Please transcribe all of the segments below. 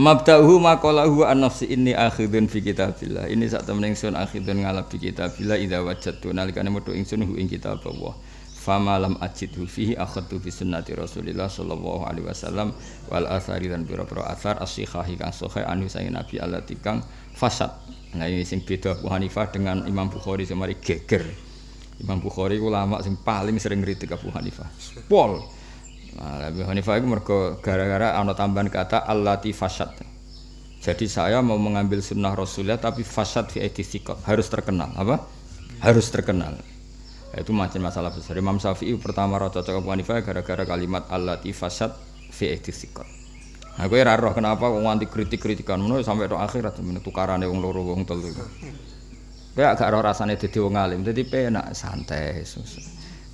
Mabda'uhu maqalahu an nafsi inni akhidun fi kitabillah. Ini sak temen ingsun akhidun ngalap fi kitabillah idza wajadtu nalikane metu ingsun hu ing kitab Allah. Fama lam ajidhu fihi akhadtu bi sunnati Rasulillah sallallahu alaihi wasallam wal athari dan pira-pira athar as-sihahi kang sahih anu saking Nabi Allah tikang fasad. Nah ini sing beda Abu Hanifah dengan Imam Bukhari semari geger. Imam Bukhari ulama sing paling sering kritik Abu Hanifah. Pol. Nah, Abu Hanifah itu mergo gara-gara ana tambahan kata allati fasad. Jadi saya mau mengambil sunnah Rasulullah tapi fasad fi sikot harus terkenal apa? Harus terkenal. Itu macam masalah besar. Imam Syafi'i pertama roh cocok Abu Hanifah gara-gara kalimat allati fasad fi sikot. Nah, gue roh kenapa wong anti kritik-kritikan ngono sampai do akhirat men tukarane wong loro wong telu. Gue agak roh rasane dadi wong alim, dadi penak santai,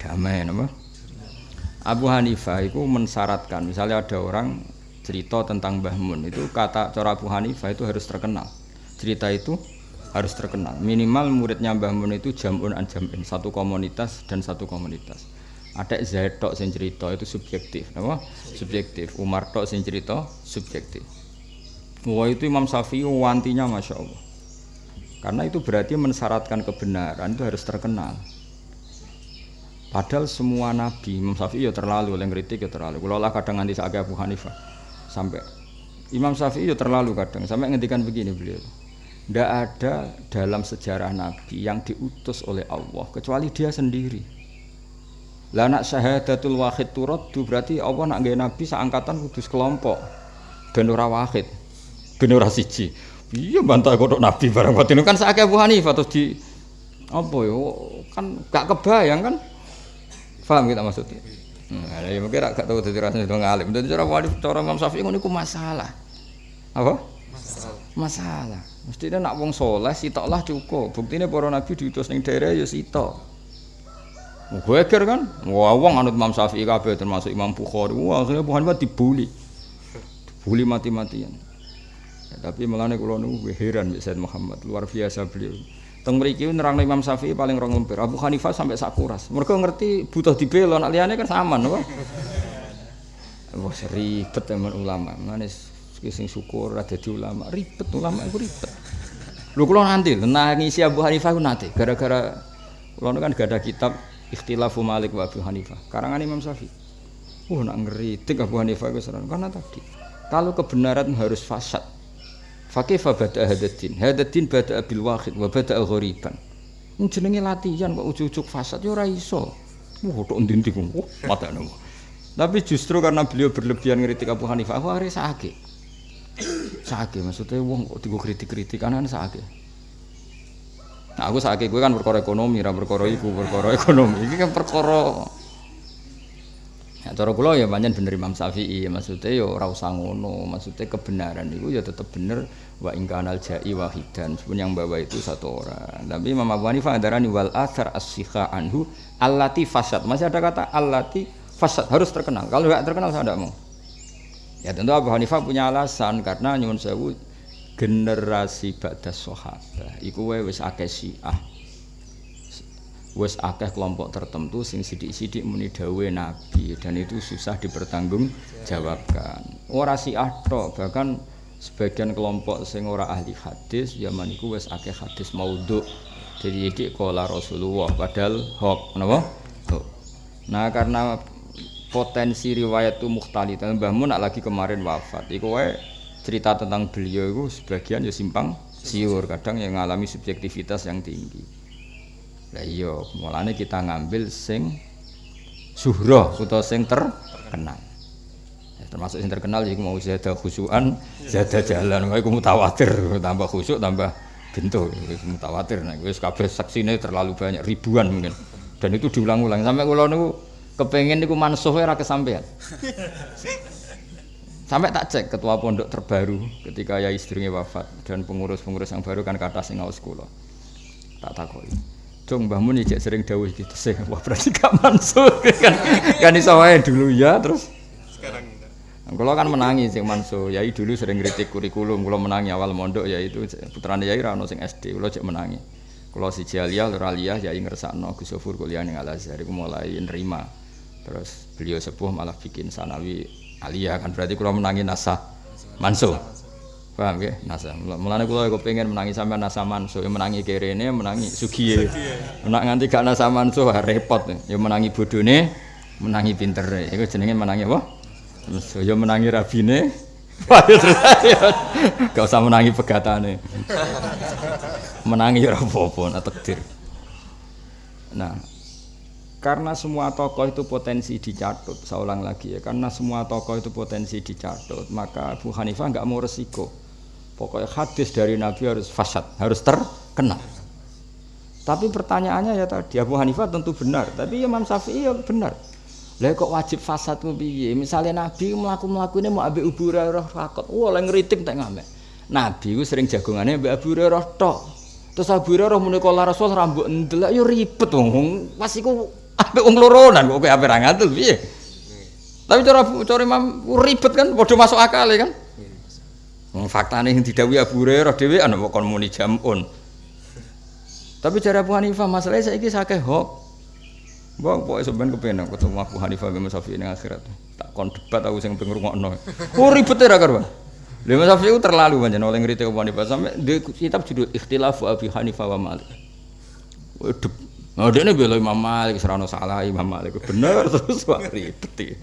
damai napa? Abu Hanifah itu mensyaratkan misalnya ada orang cerita tentang Mbah Mun itu kata cara Abu Hanifah itu harus terkenal. Cerita itu harus terkenal. Minimal muridnya Mbah Mun itu jamun an jamin satu komunitas dan satu komunitas. Ada Zaid tok sing cerita itu subjektif apa? Subjektif. Umar tok sing cerita subjektif. Wah itu Imam Syafi'i wantinya Masya Allah. Karena itu berarti mensyaratkan kebenaran itu harus terkenal Padahal semua nabi, Imam Syafi'i ya terlalu, oleh kritik ya terlalu. Kalau lah kadang nanti saya Abu Hanifah sampai Imam Syafi'i ya terlalu kadang sampai ngendikan begini beliau. Tidak ada dalam sejarah Nabi yang diutus oleh Allah kecuali dia sendiri. Lah nak syahadatul wahid turaddu berarti Allah nak gaya Nabi seangkatan kudus kelompok. Ben ora wahid. Ben siji. Iya bantah kodok Nabi barang ini kan saya Abu Hanifah terus di apa yo kan gak kebayang kan Faham kita maksudnya? Nah, ya mungkin gak tahu dari rasanya itu ngalim. Dari cara wali, cara Imam Syafi'i ini masalah. Apa? Masalah. Masalah. Mestinya nak wong soleh sitok lah cukup. Buktinya para nabi diutus ning daerah ya sitok. Geger kan? Wah, wong anut Imam Syafi'i kabeh termasuk Imam Bukhari. Wah, akhirnya Bukhari dibuli. Dibuli mati-matian. Ya, tapi nih kalau nunggu heran Said Muhammad luar biasa beliau. Teng mriki nerang Imam Syafi'i paling rong lemper. Abu Hanifah sampai sakuras. Mereka ngerti butuh dibela nak liyane kan sama napa? Wah ribet teman ulama. Manis sing syukur ada di ulama. Ribet ulama itu ribet. Lu kalau nanti nangisi Abu Hanifah itu nanti gara-gara kalau kan gak ada kitab Ikhtilafu Malik wa Abu Hanifah. Karangan Imam Syafi'i. Wah nak ngeritik Abu Hanifah itu karena tadi kalau kebenaran harus fasad Fakih bada hadatin. Hadatin bada abil wahid wa bada ghoriban. Ini latihan kok ujuk-ujuk fasad ya ora iso. Wah, tok ndi-ndi. Mata Tapi justru karena beliau berlebihan ngeritik Abu Hanifah, aku akhirnya sakit. Sakit maksudnya wong kok digo kritik-kritik anak sakit. Nah, aku sakit gue kan perkara ekonomi, ra perkara iku, perkara ekonomi. Ini kan perkara Ya, cara kula ya banyak bener Imam Syafi'i, maksudnya ya ora usah ngono, maksudnya kebenaran itu ya tetap bener wa ingkanal jai wahidan, pun yang bawa itu satu orang. Tapi Imam Abu Hanifah darani wal athar as anhu allati fasad. Masih ada kata allati fasad harus terkenal. Kalau tidak terkenal saya tidak mau. Ya tentu Abu Hanifah punya alasan karena nyuwun sewu generasi ba'da sahabat iku wis akeh Syiah wes akeh kelompok tertentu sing sidik-sidik muni dawe nabi dan itu susah dipertanggung jawabkan. Ora bahkan sebagian kelompok sing ora ahli hadis zaman iku wes akeh hadis maudhu jadi iki kola Rasulullah padahal hok napa? Nah karena potensi riwayat itu dan Mbah Mun lagi kemarin wafat iku wae cerita tentang beliau itu sebagian ya simpang siur kadang yang mengalami subjektivitas yang tinggi lah iya, mulane kita ngambil sing suhroh atau sing terkenal. Ya, termasuk sing terkenal jadi mau zada khusyuan, zada jalan, iku mutawatir, tambah khusyuk tambah bentuk, mutawatir. Nah, wis kabeh saksine terlalu banyak, ribuan mungkin. Dan itu diulang-ulang sampai kula niku kepengen niku mansuh ora kesampaian. Sampai tak cek ketua pondok terbaru ketika ya istrinya wafat dan pengurus-pengurus yang baru kan kata sing ngaus kula. Tak takoi. Cung Mbah Mun ijek sering dawuh gitu sih. Wah berarti gak mansur kan. Kan iso wae dulu ya terus sekarang kalau kan menangi sing Mansur, Yai dulu sering kritik kurikulum, kalau menangi awal mondok ya itu putrane Yai ra ono sing SD, kalau cek menangi. Kalau si Jalia, Luralia, Yai ngersakno Gus Sofur kuliah ning Al Azhar iku mulai nerima. Terus beliau sepuh malah bikin sanawi alia kan berarti kalau menangi nasah Mansur. Paham ya? Nasa. Mulane kula kok pengen menangi sampean nasa manso, ya menangi kerene, menangi sugiye. Menak nganti gak nasa manso repot. Ya menangi bodone, menangi pintere. Iku jenenge menangi apa? Terus ya menangi rabine. Gak usah menangi pegatane. Menangi ora apa-apa, takdir. Nah, karena semua tokoh itu potensi dicatut, saya ulang lagi ya, karena semua tokoh itu potensi dicatut, maka Abu Hanifah nggak mau resiko. Pokoknya hadis dari Nabi harus fasad, harus terkenal. Tapi pertanyaannya ya tadi Abu Hanifah tentu benar, tapi Imam Syafi'i ya benar. Lah kok wajib fasad ku piye? Misale Nabi mlaku ini mau ambek Abu Hurairah takut. Wah, lek ngritik tak ngamek. Nabi ku sering jagongane ambek Abu Hurairah tok. Terus Abu Hurairah muni kala Rasul rambut ndelok yo ribet wong. Pas iku ambek wong loronan kok ape ra ngatul piye? Tapi cara cara Imam ribet kan padha masuk akal ya kan? Wong faktane sing didhawuhi Abu Hurairah dhewe ana kok kon muni jamun. Tapi cara Abu Hanifah masalahnya saiki sakeh hok. Bang, pokoknya sebenarnya kepengen ketemu Abu Hanifah bin Syafi'i ini akhirat. Tak kon debat aku sing pengen ngrungokno. Oh ribet ya kan, Bang. Lha Imam Syafi'i terlalu banyak oleh ngritik Abu Hanifah sampai di kitab judul Ikhtilaf Abu Hanifah wa Malik. Waduh. Nah, dia ini bela Imam Malik, serano salah Imam Malik. Bener terus wah ribet ya.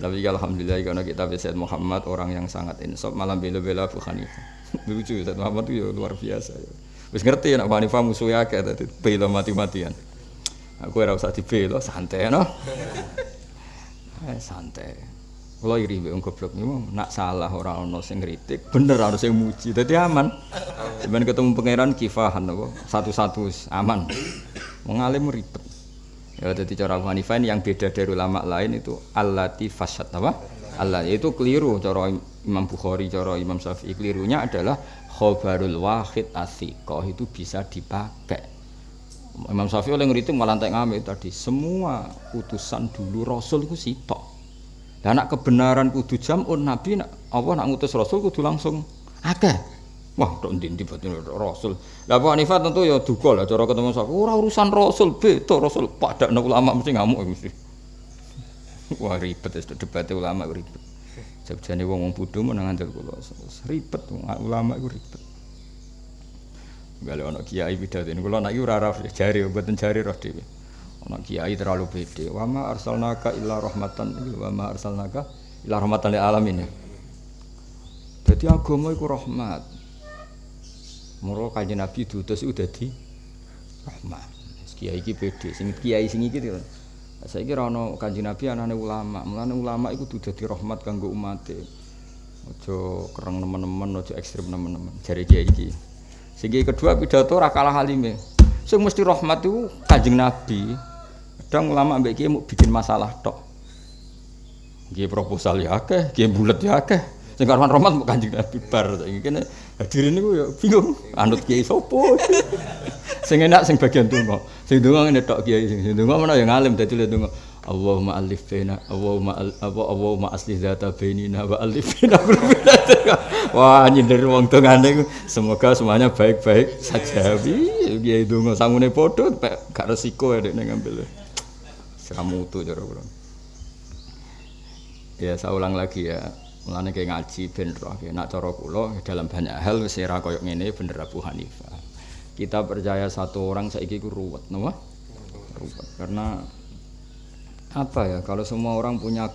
Tapi alhamdulillah karena kita Said Muhammad orang yang sangat insaf malam bela-bela Abu Hanifah. Lucu Said Muhammad itu ya luar biasa ya. Wis ngerti nek Abu Hanifah musuhnya akeh tadi bela mati-matian. Aku ora usah dibela, santai no. Eh santai. Kalau iri mbek goblok niku nak salah orang ono sing ngritik, bener harus sing muji. Dadi aman. Sampeyan ketemu pangeran kifahan? Satu-satu aman. Mengalim ribet. Ya dadi cara Abu Hanifah yang beda dari ulama lain itu allati fasad apa? Allah itu keliru. Cara Imam Bukhari, cara Imam Syafi'i kelirunya adalah khobarul wahid asiqah itu bisa dipakai. Imam Syafi'i oleh ngeritik malah tak ngambil tadi. Semua utusan dulu Rasul itu sitok. Dan nak kebenaran kudu jamun Nabi apa nak ngutus Rasul kudu langsung akeh wah dok ndi batin Rasul lah Abu Hanifah tentu ya duga lah cara ketemu Syafi'i ora urusan Rasul beto Rasul pada ulama mesti ngamuk mesti wah ribet itu debat ulama ribet sebjane wong wong bodho menang andel kula ribet ulama itu ribet Gale ana kiai pidato kula nek ora ora jari mboten jari roh dhewe. Ana kiai terlalu pede. Wa ma arsalnaka illa rahmatan wa ma arsalnaka illa rahmatan lil alamin. Dadi agama iku rahmat. Muro kanjeng Nabi diutus iku dadi rahmat. Kiai iki pede, sing kiai sing iki Saiki ora ana kanjeng Nabi anane ulama. Mulane ulama iku kudu dadi rahmat kanggo umate. Aja kereng nemen-nemen, aja ekstrem nemen-nemen. Jare kiai iki. Sehingga kedua pidato ora kalah halime. Sing mesti rahmat itu Kanjeng Nabi. Kadang ulama mbek mau bikin masalah tok. Nggih proposal ya akeh, nggih bulet ya akeh. Sing karuan rahmat mau Kanjeng Nabi bar saiki kene hadirin niku ya bingung anut kiai sapa. sing enak sing bagian donga. Sing donga ngene tok kiai sing donga mana yang ngalim dadi le donga. Allahumma alif baina Allahumma al, apa Allahumma asli zata bainina wa alif baina Wah nyindir wong tengane semoga semuanya baik-baik saja. Piye donga sangune padha gak resiko ya nek ngambil. Seramutu cara kula. Ya saya ulang lagi ya. Mulane kayak ngaji ben roh nak cara kula dalam banyak hal wis ora koyo ngene bener Abu Hanifah. Kita percaya satu orang saiki ku ruwet, napa? Ruwet karena apa ya kalau semua orang punya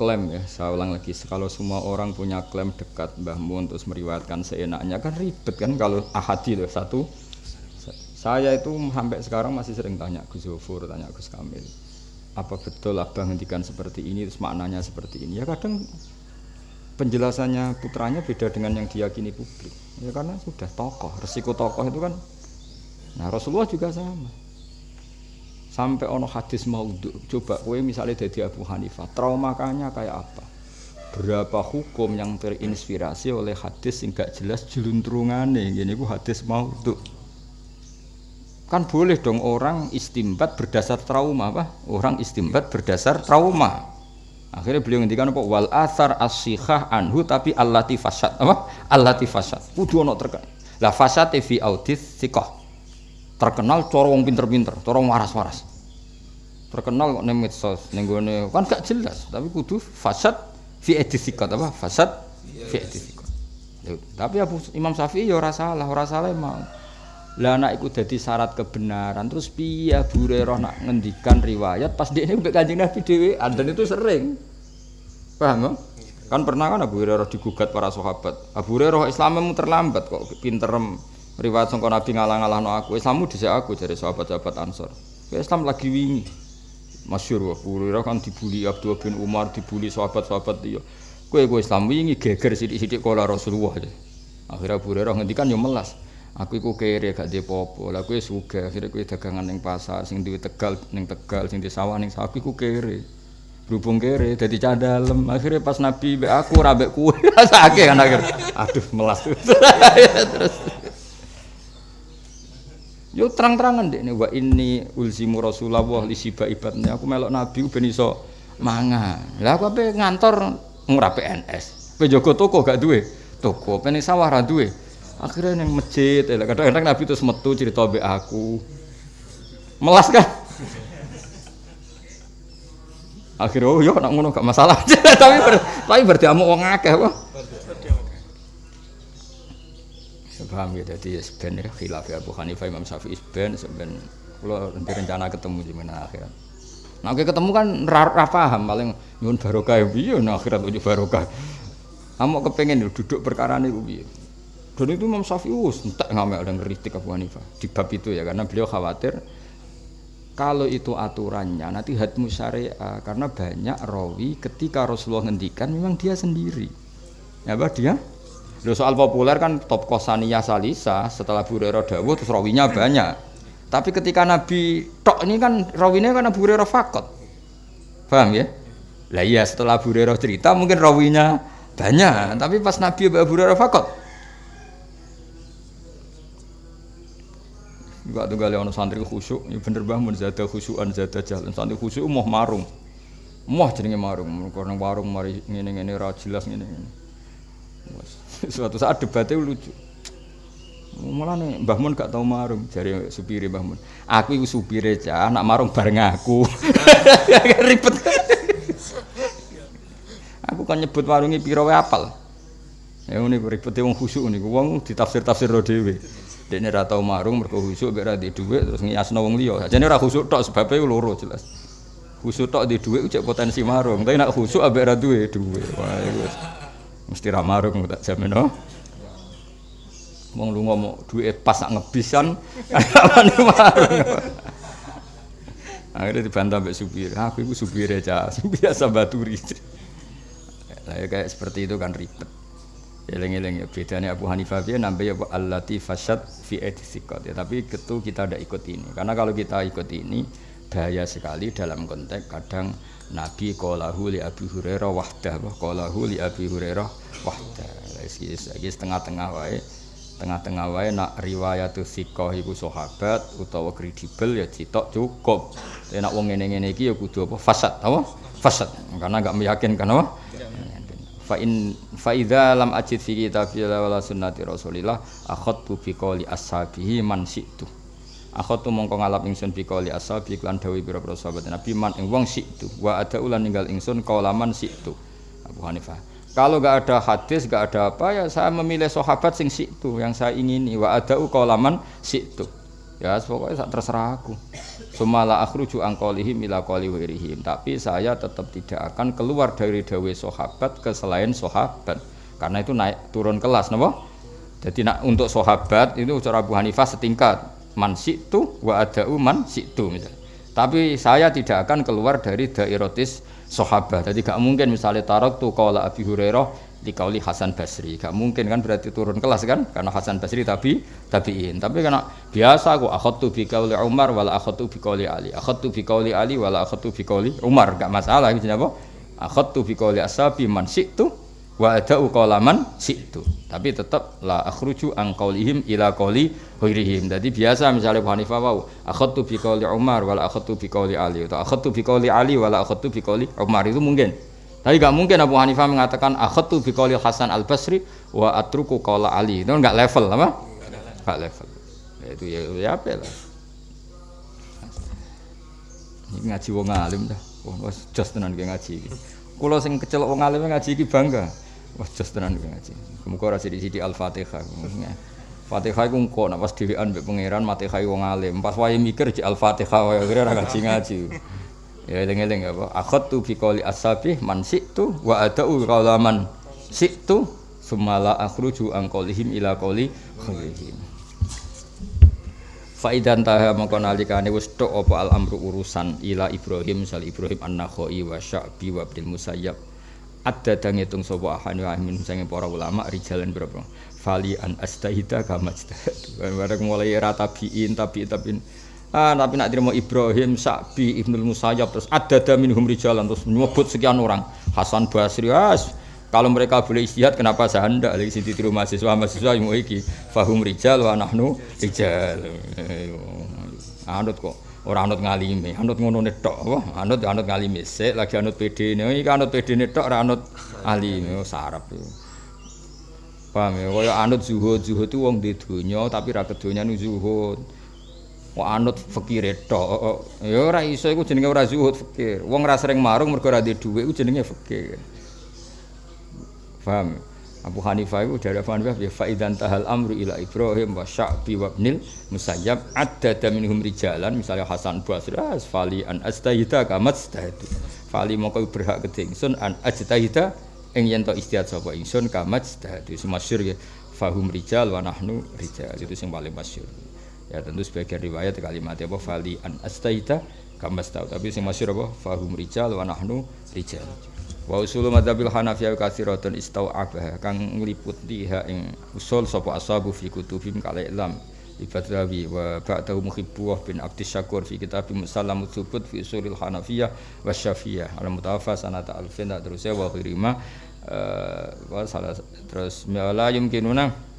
klaim ya saya ulang lagi kalau semua orang punya klaim dekat Mbah Mun terus meriwayatkan seenaknya kan ribet kan kalau ahadi loh satu saya itu sampai sekarang masih sering tanya Gus Zofur tanya Gus Kamil apa betul abah ngendikan seperti ini terus maknanya seperti ini ya kadang penjelasannya putranya beda dengan yang diyakini publik. Ya karena sudah tokoh resiko tokoh itu kan nah Rasulullah juga sama. Sampai ono hadis maudhu coba kue misalnya jadi Abu Hanifah traumakanya kayak apa? Berapa hukum yang terinspirasi oleh hadis yang gak jelas jeluntrungannya gini ku hadis maudhu. Kan boleh dong orang istimbat berdasar trauma apa? Orang istimbat berdasar trauma akhirnya beliau ngendikan apa wal asar asyikah anhu tapi allati fasad apa allati fasad kudu ono terkait lah fasad fi audis sikoh terkenal corong pinter-pinter, corong waras-waras. Terkenal kok ning medsos, ning kan gak jelas, tapi kudu fasad fi edisikat apa? Fasad fi edisikat. Tapi Abu Imam Syafi'i ya ora salah, mau. Lah anak iku dadi syarat kebenaran. Terus piye Abu nak ngendikan riwayat pas dia mbek Kanjeng Nabi dhewe, dan itu sering. Paham Kan pernah kan Abu Hurairah digugat para sahabat. Abu Hurairah Islammu terlambat kok pinterem riwayat sangka Nabi ngalah-ngalahno aku. Islammu dhisik aku dari sahabat-sahabat Ansor. Islam lagi wingi. Masyur Abu Hurairah kan dibuli Abdul bin Umar, dibuli sahabat-sahabat dia. Kowe kowe Islam wingi geger sithik-sithik kala Rasulullah. Akhirnya Abu Hurairah ngendikan yo melas. Aku iku kere gak dhe apa Lah kowe sugih, akhire kowe dagangan ning pasar, sing duwe Tegal ning Tegal, sing di sawah ning sawah iku kere. Berhubung kere dadi cah dalem. Akhire pas Nabi mbek aku ora mbek kowe. Sakake kan akhir. Aduh melas. Terus Yo terang-terangan dek nih, wa ini ulzimu Rasulullah li siba ibadnya. Aku melok Nabi ben iso mangan. Lah aku ape ngantor ngura PNS. Pe toko gak duwe. Toko pengen sawah ra duwe akhirnya yang masjid ya kadang-kadang Nabi itu metu cerita be aku. Melas kan? Akhirnya oh yo nak ngono gak masalah. Tapi ber, tapi berarti amu wong akeh apa? Paham ya jadi sebenarnya ya khilaf ya Abu Hanifah Imam Syafi'i ben kalau nanti rencana ketemu di mana akhirat. Nah oke ketemu kan ra, paham paling nyun barokah ya piye nah akhirat ujuk barokah. Kamu kepengen duduk perkara ini piye dan itu Imam Syafi'i entek ngamel dan kritik Abu Hanifah. Di bab itu ya karena beliau khawatir kalau itu aturannya nanti hatmu syariah karena banyak rawi ketika Rasulullah ngendikan memang dia sendiri. Ya apa dia? Loh, soal populer kan top kosania salisa setelah Abu Hurairah dawuh terus rawinya banyak. Tapi ketika Nabi tok ini kan rawinya kan Abu Hurairah fakot. Paham ya? Lah iya setelah Abu Hurairah cerita mungkin rawinya banyak. Tapi pas Nabi Abu Hurairah fakot Juga tunggal ono santri khusyuk, ya bener bangun zada khusyukan zada jalan. Santri khusyuk mau marung. Mau jenenge marung, karena warung mari ngene-ngene ra jelas ngene-ngene. Suatu saat debatnya lucu. Malah nih Mbah Mun gak tau marung jari supire Mbah Mun. Aku iku supire cah, nak marung bareng aku. Ribet. aku kan nyebut warungi piro wae apal. Ya ngene ribet wong khusyuk niku wong ditafsir-tafsir dhewe. Dene ra tau marung mergo khusuk mek di dhuwit terus ngiasno wong liya. Sajane ora khusuk tok sebabe loro jelas. Khusuk tok di dhuwit cek potensi marung, tapi nek khusuk ambek ra duwe dhuwit. Wah iku mesti ra marung tak jamin no. Wong lu ngomong duit pas nak ngebisan, marung. Akhirnya dibantah mbak supir, aku itu supir aja, biasa baturi. Nah, kayak seperti itu kan ribet. Eleng-eleng ya. Bedanya Abu Hanifah dia nambah ya allati fasad fi etisikot ya tapi ketu kita tidak ikut ini. Karena kalau kita ikut ini bahaya sekali dalam konteks kadang Nabi qalahu li Abi Hurairah wahdah qalahu li Abi Hurairah wahdah. Lagi setengah-tengah wae. Tengah-tengah wae nak riwayat sikoh iku sahabat utawa kredibel ya citok cukup. Nak wong ngene-ngene ya kudu apa? Fasad apa? Fasad. Karena enggak meyakinkan apa fa in fa idza lam ajid fi kitabillah wala sunnati rasulillah akhadtu bi qawli ashabihi man situ akhadtu mongko ngalap ingsun bi qawli ashabi lan dawi pira-pira sahabat nabi man ing wong situ wa ada ulan ninggal ingsun qaulaman situ Abu Hanifah. Kalau gak ada hadis, gak ada apa ya saya memilih sahabat sing situ yang saya ingini. Wa ada qaulaman situ ya pokoknya terserah aku Sumala akhruju angkolihim ila wirihim. Tapi saya tetap tidak akan keluar dari dawe sahabat ke selain sahabat. Karena itu naik turun kelas, napa? Jadi nak untuk sahabat itu cara Abu Hanifah setingkat man situ wa ada'u man situ. Tapi saya tidak akan keluar dari dairatis sahabat. Jadi gak mungkin misalnya tarok tuh kalau Abi Hurairah dikauli Hasan Basri. Gak mungkin kan berarti turun kelas kan? Karena Hasan Basri tapi tabiin. Tapi karena biasa aku akhadtu bi qauli Umar wala akhadtu bi qauli Ali. Akhadtu bi qauli Ali wala akhadtu bi qauli Umar. Gak masalah gitu apa akhadtu bi qauli ashabi man syi'tu wa ada'u qala man syi'tu. Tapi tetap la akhruju an qaulihim ila qauli ghairihim. Jadi biasa misalnya Abu Hanifah wau akhadtu bi qauli Umar wala akhadtu bi qauli Ali. Atau akhadtu bi qauli Ali wala akhadtu bi qauli Umar. Itu mungkin tapi gak mungkin Abu Hanifah mengatakan akhatu bi qauli Hasan Al Basri wa atruku qaula Ali. Itu enggak level apa? Enggak level. Ya, itu ya, ya apa lah. Ini ngaji wong alim dah. Wah, jos tenan ki ngaji iki. Kula sing kecel wong alim ngaji iki bangga. Wajah tenan gue ngaji. Muga ora sithik-sithik Al-Fatihah. Fatihah iku engko nek pas dhewean mbek pangeran Fatihah wong alim. Pas wae mikir di Al-Fatihah wae ora ngaji-ngaji. Ya eling-eling apa? Akhadtu fi qouli as-sabih man situ wa adau qala man situ sumala akhruju an qaulihim ila qauli khairihim. Faidan taha mongko nalikane wis tok apa al amru urusan ila Ibrahim sal Ibrahim an-Nakhai wa Sya'bi wa Abdul Musayyab. Ada dang ngitung sapa ahani wa min sange para ulama rijalan berapa? Fali an astahida kama astahadu bareng mulai era tabiin tabiin tabiin ah tapi nak terima Ibrahim Sa'bi Ibnul Musayyab terus ada da minhum rijalan terus nyebut sekian orang Hasan Basri as kalau mereka boleh istihad, kenapa saya hendak lagi sini tiru mahasiswa mahasiswa yang iki fahum rijal wa nahnu rijal. Anut kok orang anut ngalime, anut ngono tok apa? Anut anut ngalime sik lagi anut PD ini, iki anut PD ini tok ora anut alime oh, sarap. Paham ya, kaya anut zuhud, zuhud itu wong di dunya tapi ra kedonya nu zuhud. Kok anut fakir tok. Ya ora iso iku jenenge ora zuhud fakir. Wong ra sering marung mergo ora duwe dhuwit iku jenenge fakir. Paham? Abu Hanifah itu dari Abu Hanifah ya faidan tahal amru ila Ibrahim wa Sya'bi wa Ibnil Musayyab adda minhum rijalan misalnya Hasan Basri fali an astahida kamat stahadu fali mongko berhak kedingsun an ajtahida ing yen to istihad sapa ingsun kamat stahadu masyhur ya fahum rijal wa nahnu rijal itu yang paling masyhur ya tentu sebagian riwayat kalimatnya apa fali an astahida kamat stahadu tapi yang masyhur apa? Fahum rijal wa nahnu rijal. Wa usul madzhabil Hanafiyah katsiratun istau'abah. Kang ngliputi ha ing usul sapa ashabu fi kutubim kala ilam Ibadawi wa ba'dahu muhibbuh bin Abdi Syakur fi kitab Musallam Tsubut fi usulil Hanafiyah wa Syafiyah. Al mutawafa sanata alfin terus wa khirima uh, wa salah terus la yumkinuna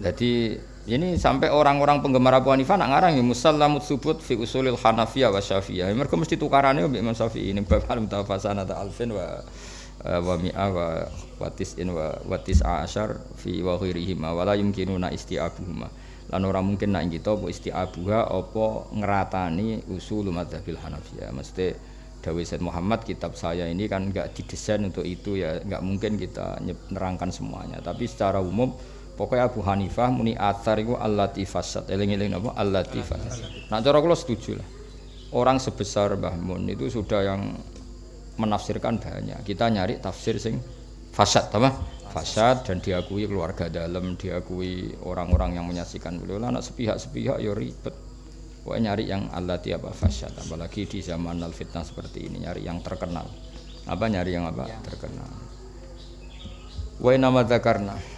jadi ini sampai orang-orang penggemar Abu Hanifah nak ngarang ya musallamut subut fi usulil Hanafiyah wa Syafi'iyah. Mereka mesti tukarannya mbek Imam Syafi'i ini bab al mutafasana ta alfin wa eh, wa mi'a wa watis in wa watis asyar fi wa ghairihim wa la yumkinuna isti'abuhuma. Lan ora mungkin nak kita apa isti'abuha apa ngeratani usul madzhabil Hanafiyah. Mesti Dawi Muhammad kitab saya ini kan enggak didesain untuk itu ya enggak mungkin kita nerangkan semuanya tapi secara umum Pokoknya Abu Hanifah muni athar itu allati fasad. Eling-eling apa? Allati fasad. Nah, cara kula setuju lah. Orang sebesar Mbah Mun itu sudah yang menafsirkan banyak. Kita nyari tafsir sing fasad, apa? Fasad dan diakui keluarga dalam, diakui orang-orang yang menyaksikan beliau. Anak sepihak-sepihak ya ribet. Pokoknya nyari yang allati apa fasad. Apalagi di zaman al fitnah seperti ini nyari yang terkenal. Apa nyari yang apa? Terkenal. Wa nama zakarna